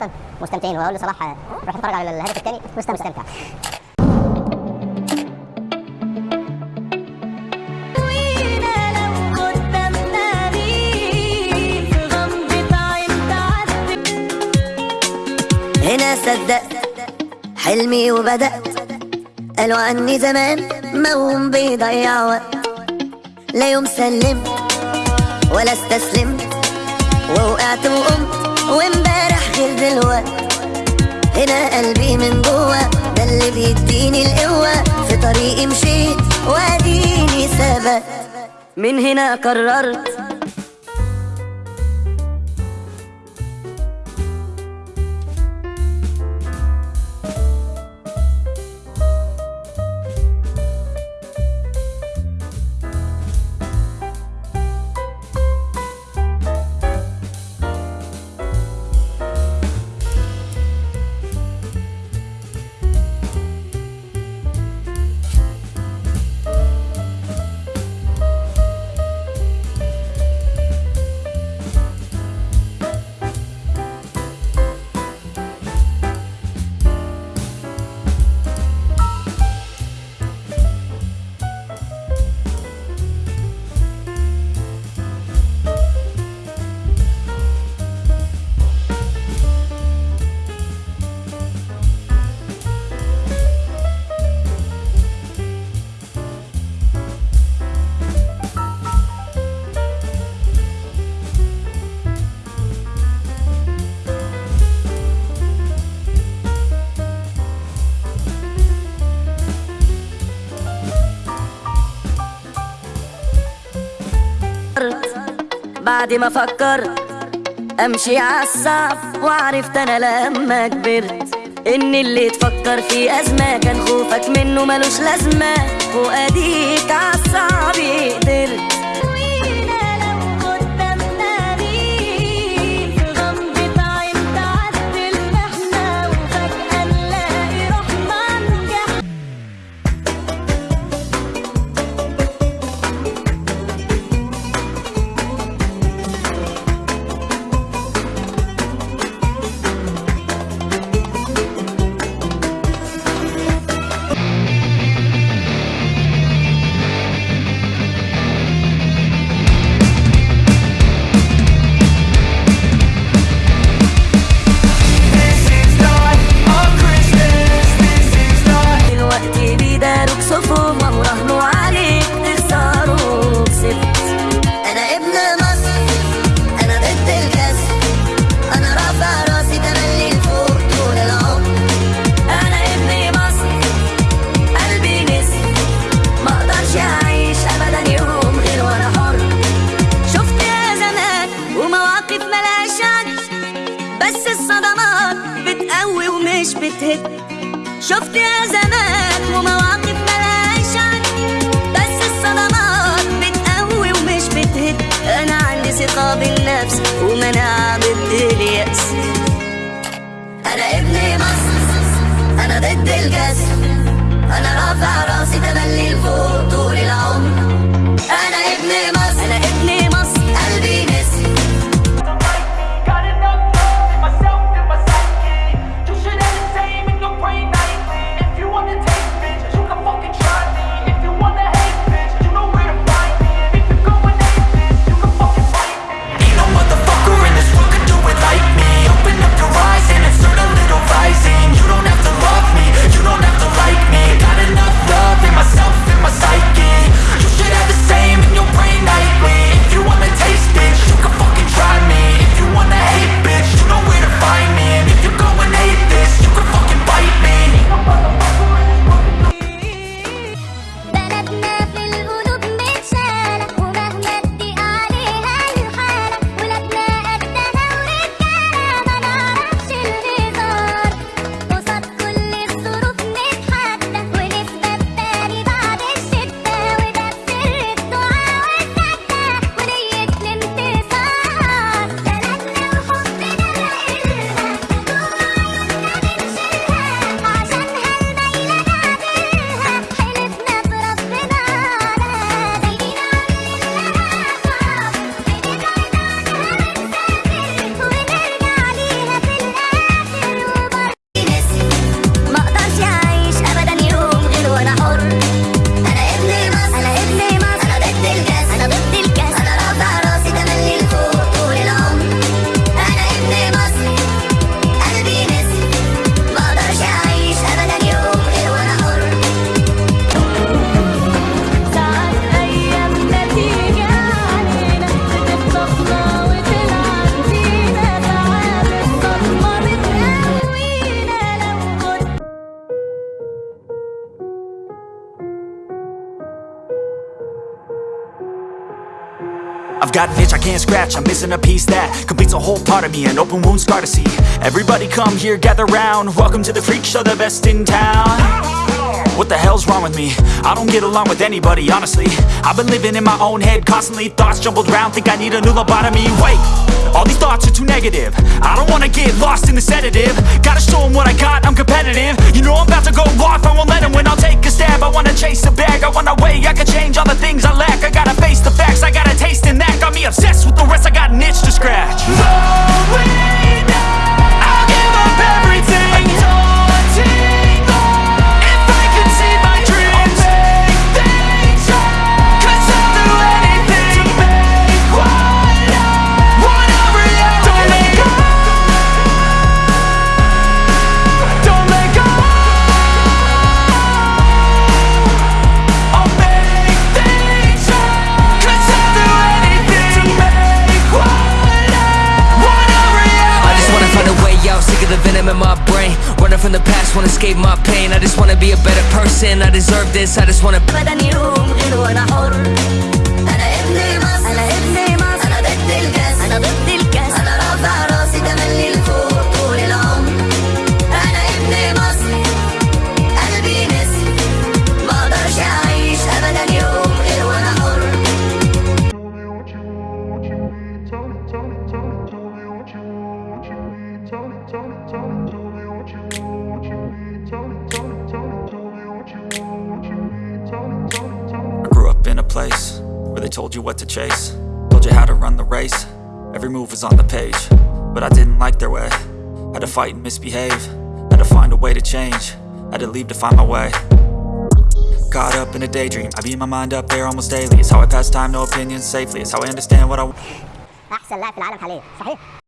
طيب، مستمتعين. وهقول لصلاح آه، روح اتفرج على الهدف الثاني. واستمتع هنا صدقت حلمي وبدأت قالوا عني زمان ما هم بيضيع وقت. لا يوم سلمت ولا استسلمت ووقعت وقمت هنا قلبي من جوا ده اللي بيديني القوة. في طريقي مشيت واديني ثبت من هنا قررت بعد ما فكرت أمشي عالصعب وعرفت أنا لما كبرت إن اللي تفكر فيه أزمة كان خوفك منه ملوش لازمة فؤاديك عالصعب قدرت شفت I've got an itch I can't scratch, I'm missing a piece that completes a whole part of me, an open wound scar to see. Everybody come here, gather round. Welcome to the freak show, the best in town. What the hell's wrong with me? I don't get along with anybody, honestly. I've been living in my own head constantly, thoughts jumbled round, think I need a new lobotomy. Wait, all these thoughts are too negative. I don't wanna get lost in the sedative. Gotta show 'em what I got, I'm competitive. You know I'm about to go off, I won't let 'em win. I'll take stab. I wanna chase a bag, I wanna weigh, I can change all the things I lack. I gotta face the facts, I got a taste in that. Got me obsessed with the rest, I got an itch to scratch. Wanna escape my pain. I just wanna be a better person, I deserve this. I just wanna ابدا يوم غير وأنا حر أنا ابن مصر أنا ابن مصر أنا ضد الكاس أنا ضد الكاس أنا رافع راسي تملي لفوق طول العمر أنا ابن مصر قلبي نسر ما أقدرش اعيش ابدا يوم غير وأنا حر I grew up in a place where they told you what to chase, told you how to run the race. Every move was on the page, but I didn't like their way. Had to fight and misbehave, had to find a way to change, had to leave to find my way. Caught up in a daydream, I beat my mind up there almost daily. It's how I pass time, no opinions safely. It's how I understand what I احسن لاعب في العالم حاليا صحيح